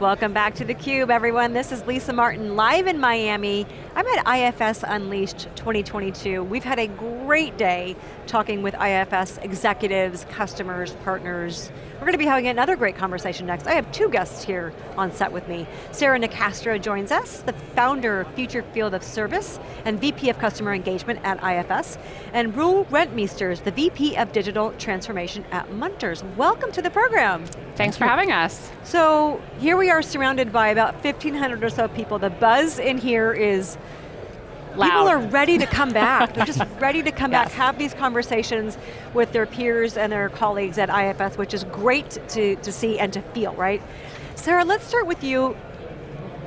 Welcome back to theCUBE, everyone. This is Lisa Martin, live in Miami. I'm at IFS Unleashed 2022. We've had a great day talking with IFS executives, customers, partners. We're going to be having another great conversation next. I have two guests here on set with me. Sarah Nicastro joins us, the founder of Future Field of Service and VP of Customer Engagement at IFS, and Roel Rentmeesters, the VP of Digital Transformation at Munters. Welcome to the program. Thanks for having us. So, here we are surrounded by about 1,500 or so people. The buzz in here is Loud. People are ready to come back. They're just ready to come yes. back, have these conversations with their peers and their colleagues at IFS, which is great to, to see and to feel, right? Sarah, let's start with you.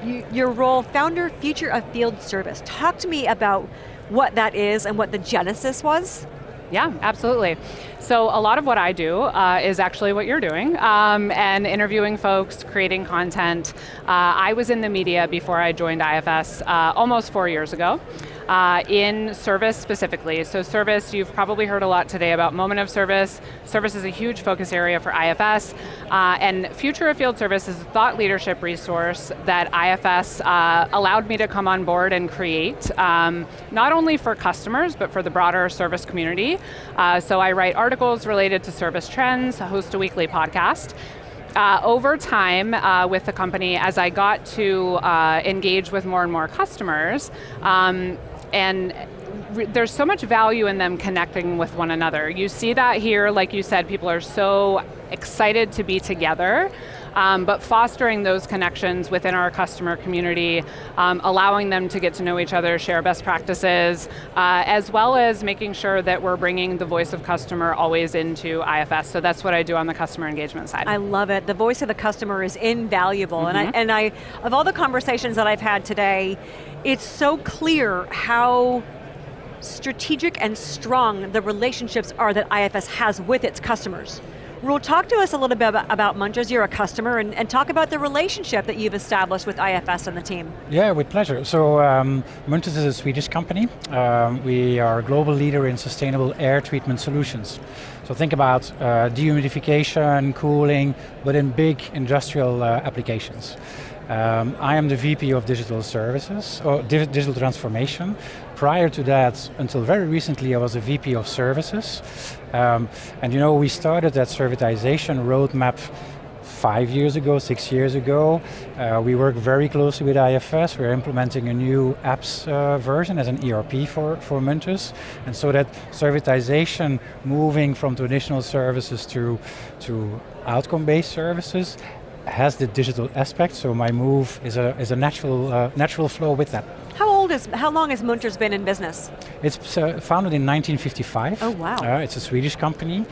you. Your role, founder, future of field service. Talk to me about what that is and what the genesis was. Yeah, absolutely. So a lot of what I do uh, is actually what you're doing, um, and interviewing folks, creating content. Uh, I was in the media before I joined IFS uh, almost four years ago uh, in service specifically. So service, you've probably heard a lot today about moment of service. Service is a huge focus area for IFS, uh, and Future of Field Service is a thought leadership resource that IFS uh, allowed me to come on board and create, um, not only for customers, but for the broader service community. So I write articles related to service trends, host a weekly podcast, uh, over time uh, with the company, as I got to uh, engage with more and more customers, um, and there's so much value in them connecting with one another. You see that here, like you said, people are so excited to be together, um, but fostering those connections within our customer community, um, allowing them to get to know each other, share best practices, uh, as well as making sure that we're bringing the voice of customer always into IFS. So that's what I do on the customer engagement side. I love it. The voice of the customer is invaluable. Mm -hmm. And, I, mm-hmm. and I, of all the conversations that I've had today, it's so clear how strategic and strong the relationships are that IFS has with its customers. Roel, talk to us a little bit about, about Munters, you're a customer, and, and, talk about the relationship that you've established with IFS and the team. Yeah, with pleasure. So, um, Munters is a Swedish company. Um, we are a global leader in sustainable air treatment solutions. So think about uh, dehumidification, cooling, but in big industrial uh, applications. Um, I am the VP of Digital Services, or Digital Transformation. Prior to that, until very recently, I was a VP of Services. Um, and you know, we started that servitization roadmap five years ago, six years ago. Uh, we work very closely with IFS. We're implementing a new apps uh, version as an ERP for, for Munters. And so that servitization moving from traditional services to, to outcome-based services has the digital aspect, so my move is a, is a natural, uh, natural flow with that. How old is, how long has Munters been in business? It's uh, founded in 1955. Oh wow. Uh, it's a Swedish company.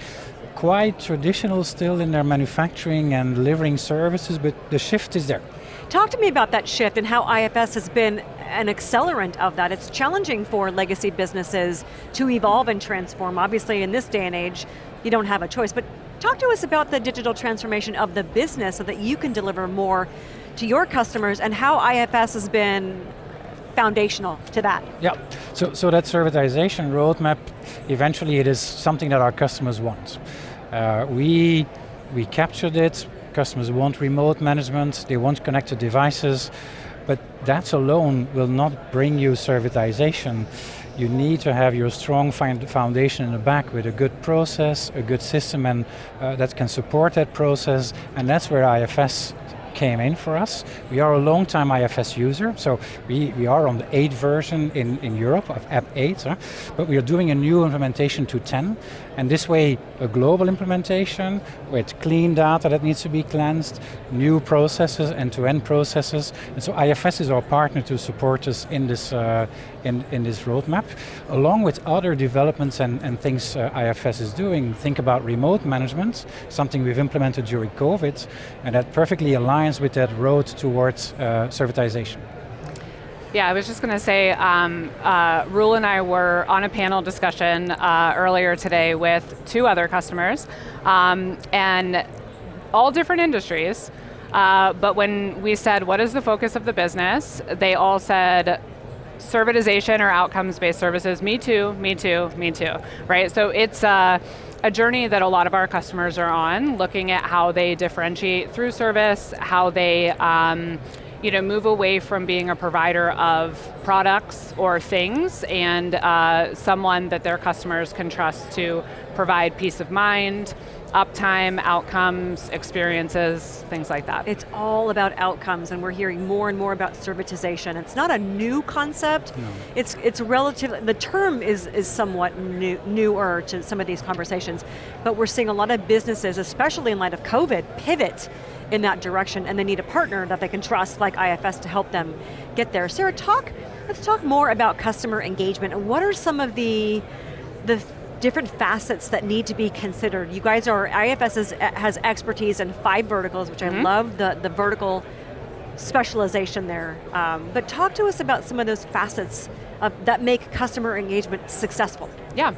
Quite traditional still in their manufacturing and delivering services, but the shift is there. Talk to me about that shift and how IFS has been an accelerant of that. It's challenging for legacy businesses to evolve and transform. Obviously in this day and age, you don't have a choice, but Talk to us about the digital transformation of the business so that you can deliver more to your customers and how IFS has been foundational to that. Yeah, so, so that servitization roadmap, eventually it is something that our customers want. Uh, we, we captured it, customers want remote management, they want connected devices, but that alone will not bring you servitization. You need to have your strong foundation in the back with a good process, a good system and uh, that can support that process, and that's where IFS came in for us. We are a long time IFS user, so we, we are on the 8 version in, in Europe of App 8, huh? but we are doing a new implementation to 10, and this way a global implementation with clean data that needs to be cleansed, new processes, end-to-end -end processes, and so IFS is our partner to support us in this, uh, in, in this roadmap, along with other developments and, and things uh, IFS is doing. Think about remote management, something we've implemented during COVID, and that perfectly aligns with that road towards uh, servitization. Yeah, I was just going to say, um, uh, Roel and I were on a panel discussion uh, earlier today with two other customers, um, and all different industries, uh, but when we said, what is the focus of the business, they all said, servitization or outcomes-based services, me too, me too, me too, right? So it's uh, a journey that a lot of our customers are on, looking at how they differentiate through service, how they um, you know, move away from being a provider of products or things and uh, someone that their customers can trust to provide peace of mind, uptime, outcomes, experiences, things like that. It's all about outcomes and we're hearing more and more about servitization. It's not a new concept, no. it's it's relative, the term is, is somewhat new, newer to some of these conversations, but we're seeing a lot of businesses, especially in light of COVID, pivot in that direction and they need a partner that they can trust like IFS to help them get there. Sarah, talk, let's talk more about customer engagement and what are some of the, the different facets that need to be considered. You guys are, IFS is, has expertise in five verticals, which mm -hmm. I mm-hmm. love the, the vertical specialization there. Um, but talk to us about some of those facets of, that make customer engagement successful. Yeah,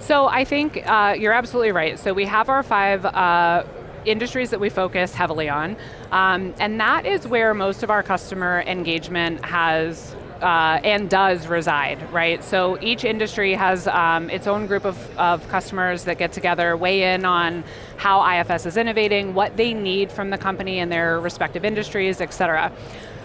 so I think uh, you're absolutely right. So we have our five uh, industries that we focus heavily on, um, and that is where most of our customer engagement has uh, and does reside, right? So each industry has um, its own group of, of customers that get together, weigh in on how IFS is innovating, what they need from the company in their respective industries, et cetera.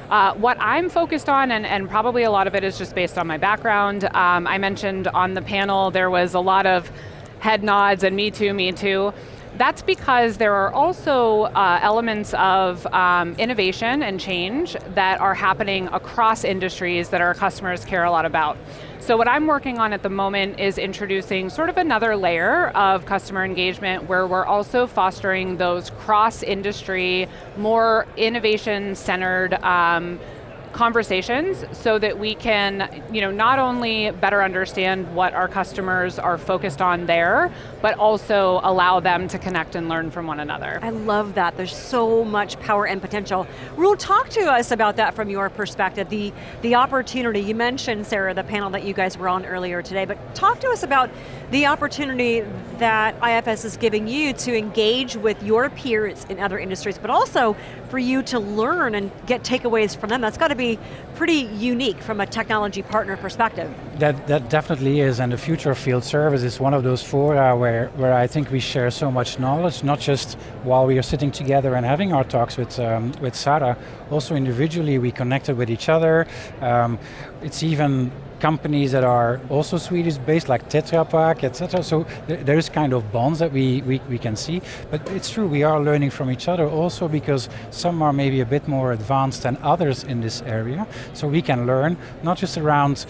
Uh, what I'm focused on, and, and, probably a lot of it is just based on my background, um, I mentioned on the panel there was a lot of head nods and me too, me too. That's because there are also uh, elements of um, innovation and change that are happening across industries that our customers care a lot about. So what I'm working on at the moment is introducing sort of another layer of customer engagement where we're also fostering those cross-industry, more innovation-centered um, conversations so that we can you know, not only better understand what our customers are focused on there, but also allow them to connect and learn from one another. I love that, there's so much power and potential. Roel, talk to us about that from your perspective, the, the opportunity, you mentioned, Sarah, the panel that you guys were on earlier today, but talk to us about the opportunity that IFS is giving you to engage with your peers in other industries, but also for you to learn and get takeaways from them. That's got to be pretty unique from a technology partner perspective. That, that definitely is, and the future of field service is one of those fora where, where I think we share so much knowledge, not just while we are sitting together and having our talks with, um, with Sarah, also individually we connected with each other. Um, it's even companies that are also Swedish based, like Tetra Pak, etc. So th there's kind of bonds that we, we, we can see. But it's true, we are learning from each other also because some are maybe a bit more advanced than others in this area. So we can learn, not just around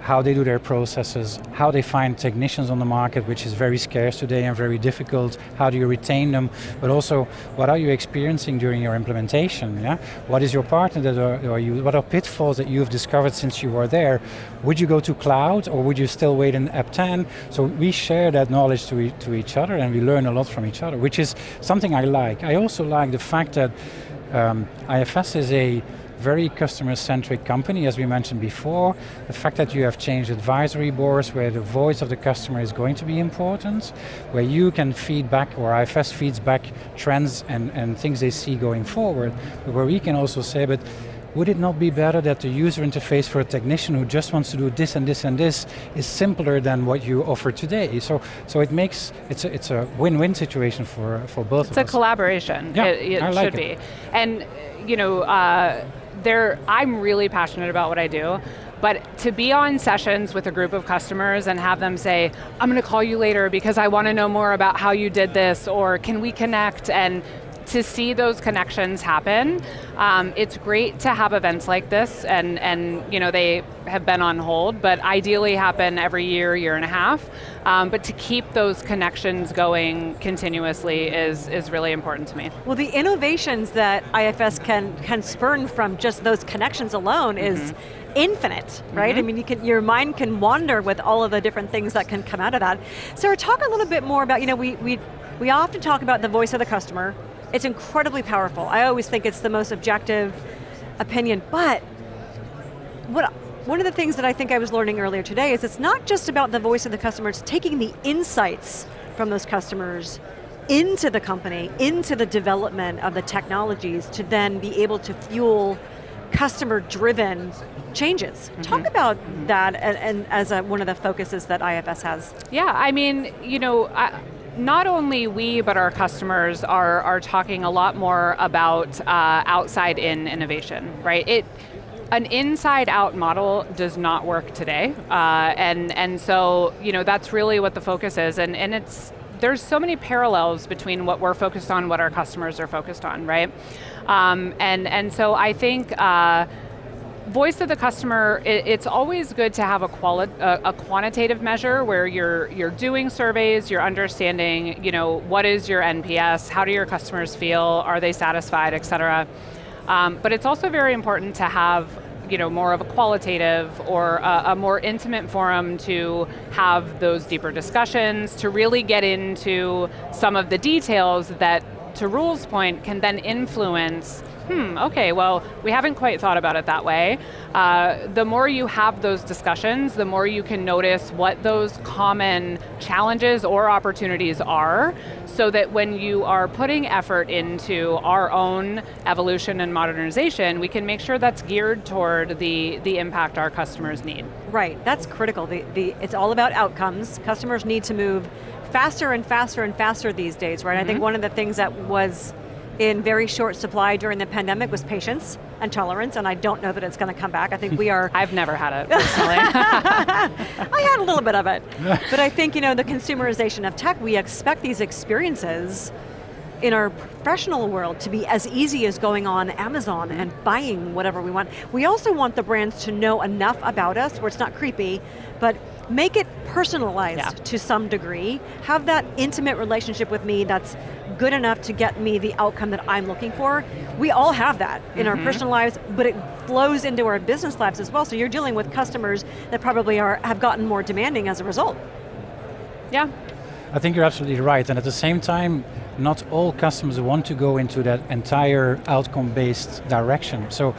how they do their processes, how they find technicians on the market, which is very scarce today and very difficult, how do you retain them, but also what are you experiencing during your implementation, yeah? What is your partner that are, are you, what are pitfalls that you've discovered since you were there? Would you go to cloud or would you still wait in App 10? So we share that knowledge to, e to each other and we learn a lot from each other, which is something I like. I also like the fact that um, IFS is a very customer-centric company, as we mentioned before. The fact that you have changed advisory boards where the voice of the customer is going to be important, where you can feed back, or IFS feeds back trends and, and things they see going forward, but where we can also say, but would it not be better that the user interface for a technician who just wants to do this and this and this is simpler than what you offer today? So, so it makes, it's a, it's a win-win situation for, for both it's of us. It's a collaboration, yeah, it, it I like should it. be. And, you know, uh, I'm really passionate about what I do, but to be on sessions with a group of customers and have them say, I'm going to call you later because I want to know more about how you did this, or can we connect, and to see those connections happen, um, it's great to have events like this, and, and you know they have been on hold, but ideally happen every year, year and a half. Um, but to keep those connections going continuously is, is really important to me. Well, the innovations that IFS can, can spurn from just those connections alone mm -hmm. is mm-hmm. infinite, right? Mm -hmm. I mean, you can, your mind can wander with all of the different things that can come out of that. Sarah, talk a little bit more about, you know, we, we, we often talk about the voice of the customer, it's incredibly powerful. I always think it's the most objective opinion, but what, one of the things that I think I was learning earlier today is it's not just about the voice of the customer, it's taking the insights from those customers into the company, into the development of the technologies to then be able to fuel customer-driven changes. Mm -hmm. Talk about mm -hmm. that and, and as a, one of the focuses that IFS has. Yeah, I mean, you know, I, not only we, but our customers are, are talking a lot more about uh, outside-in innovation, right? It, an inside-out model does not work today, uh, and and so you know that's really what the focus is, and and it's there's so many parallels between what we're focused on, what our customers are focused on, right? Um, and, and so I think uh, voice of the customer, it, it's always good to have a, quali a, a, quantitative measure where you're, you're doing surveys, you're understanding, you know, what is your NPS, how do your customers feel, are they satisfied, et cetera. Um, but it's also very important to have you know, more of a qualitative or a, a, more intimate forum to have those deeper discussions, to really get into some of the details that, to Roel's point, can then influence hmm, okay, well, we haven't quite thought about it that way. Uh, the more you have those discussions, the more you can notice what those common challenges or opportunities are, so that when you are putting effort into our own evolution and modernization, we can make sure that's geared toward the, the impact our customers need. Right, that's critical. The, the, it's all about outcomes. Customers need to move faster and faster and faster these days, right? Mm -hmm. I think mm-hmm. one of the things that was in very short supply during the pandemic was patience and tolerance, and I don't know that it's going to come back. I think we are... I've never had it, personally. I had a little bit of it. but I think, you know, the consumerization of tech, we expect these experiences in our professional world to be as easy as going on Amazon and buying whatever we want. We also want the brands to know enough about us where it's not creepy, but make it personalized yeah. to some degree, have that intimate relationship with me that's good enough to get me the outcome that I'm looking for. We all have that in mm -hmm. our mm-hmm. personal lives, but it flows into our business lives as well, so you're dealing with customers that probably are have gotten more demanding as a result. Yeah. I think you're absolutely right, and at the same time, not all customers want to go into that entire outcome-based direction. So,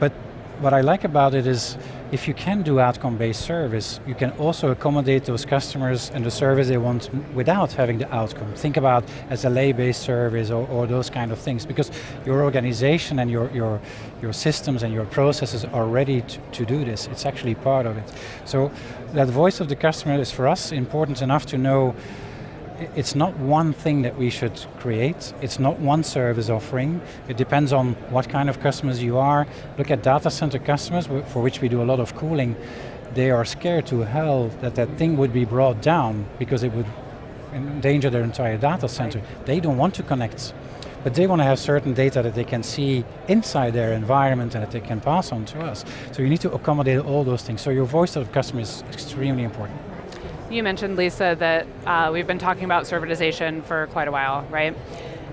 but what I like about it is, if you can do outcome-based service, you can also accommodate those customers and the service they want without having the outcome. Think about SLA-based service or, or, those kind of things, because your organization and your, your, your systems and your processes are ready to, to do this. It's actually part of it. So that voice of the customer is for us important enough to know it's not one thing that we should create, it's not one service offering, it depends on what kind of customers you are. Look at data center customers, for which we do a lot of cooling, they are scared to hell that that thing would be brought down because it would endanger their entire data center. They don't want to connect, but they want to have certain data that they can see inside their environment and that they can pass on to us. So you need to accommodate all those things. So your voice of the customer is extremely important. You mentioned, Lisa, that uh, we've been talking about servitization for quite a while, right?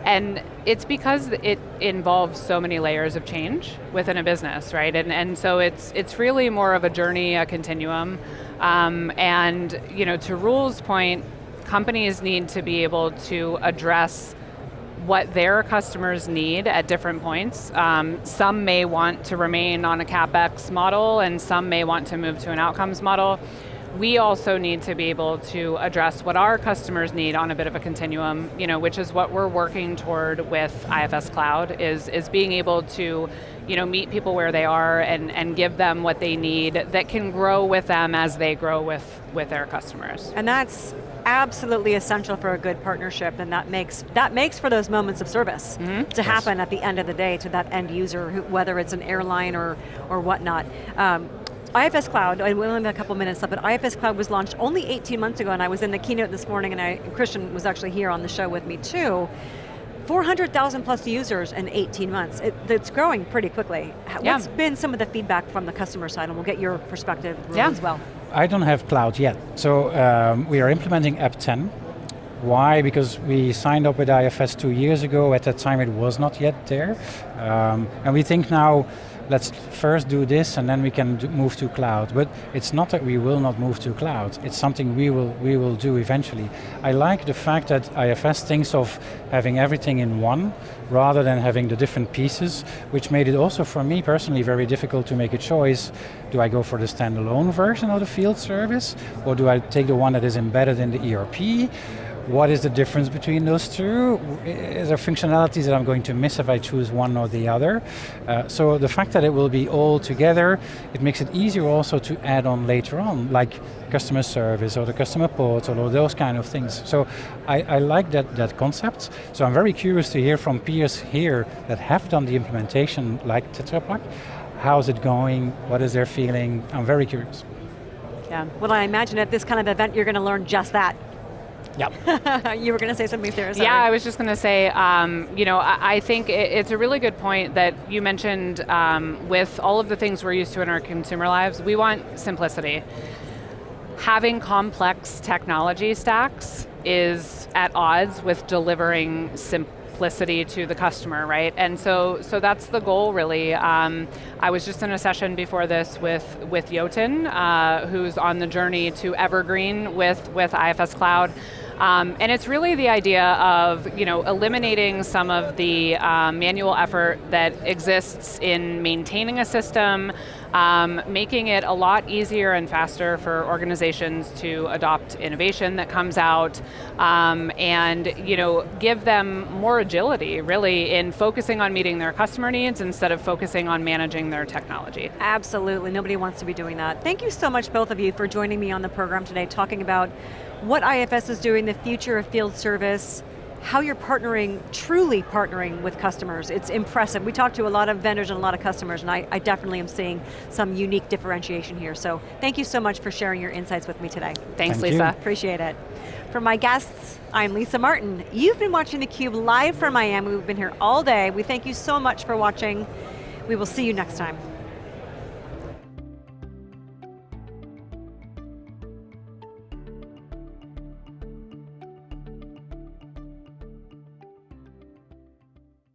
And it's because it involves so many layers of change within a business, right? And, and so it's, it's really more of a journey, a continuum. Um, and you know, to Roel's point, companies need to be able to address what their customers need at different points. Um, some may want to remain on a CapEx model and some may want to move to an outcomes model we also need to be able to address what our customers need on a bit of a continuum, you know, which is what we're working toward with IFS Cloud, is, is being able to you know, meet people where they are and, and give them what they need that can grow with them as they grow with, with their customers. And that's absolutely essential for a good partnership and that makes, that makes for those moments of service mm -hmm. to happen at the end of the day to that end user, who, whether it's an airline or, or whatnot. Um, IFS Cloud, I only have a couple minutes left, but IFS Cloud was launched only 18 months ago and I was in the keynote this morning and I, Christian was actually here on the show with me too. 400,000 plus users in 18 months. It, it's growing pretty quickly. Yeah. What's been some of the feedback from the customer side and we'll get your perspective yeah. as well. I don't have cloud yet. So um, we are implementing App 10. Why? Because we signed up with IFS two years ago. At that time it was not yet there. Um, and we think now let's first do this and then we can move to cloud. But it's not that we will not move to cloud, it's something we will, we will do eventually. I like the fact that IFS thinks of having everything in one, rather than having the different pieces, which made it also for me personally very difficult to make a choice. Do I go for the standalone version of the field service, or do I take the one that is embedded in the ERP? What is the difference between those two? Is there functionalities that I'm going to miss if I choose one or the other? Uh, so the fact that it will be all together, it makes it easier also to add on later on, like customer service or the customer portal or those kind of things. So I, I like that, that concept. So I'm very curious to hear from peers here that have done the implementation like Tetra Pak. How's it going? What is their feeling? I'm very curious. Yeah, well I imagine at this kind of event you're going to learn just that. Yeah. you were going to say something, Sarah. Sorry. Yeah, I was just going to say, um, you know, I, I think it, it's a really good point that you mentioned um, with all of the things we're used to in our consumer lives, we want simplicity. Having complex technology stacks is at odds with delivering simplicity to the customer, right? And so, so that's the goal, really. Um, I was just in a session before this with with Jotun, uh, who's on the journey to evergreen with with IFS Cloud. Um, and it's really the idea of you know, eliminating some of the um, manual effort that exists in maintaining a system, um, making it a lot easier and faster for organizations to adopt innovation that comes out, um, and you know, give them more agility, really, in focusing on meeting their customer needs instead of focusing on managing their technology. Absolutely, nobody wants to be doing that. Thank you so much, both of you, for joining me on the program today, talking about what IFS is doing, the future of field service, how you're partnering, truly partnering with customers. It's impressive. We talked to a lot of vendors and a lot of customers, and I, I, definitely am seeing some unique differentiation here. So thank you so much for sharing your insights with me today. Thanks, Thank Lisa. You. Appreciate it. For my guests, I'm Lisa Martin. You've been watching theCUBE live from Miami. We've been here all day. We thank you so much for watching. We will see you next time.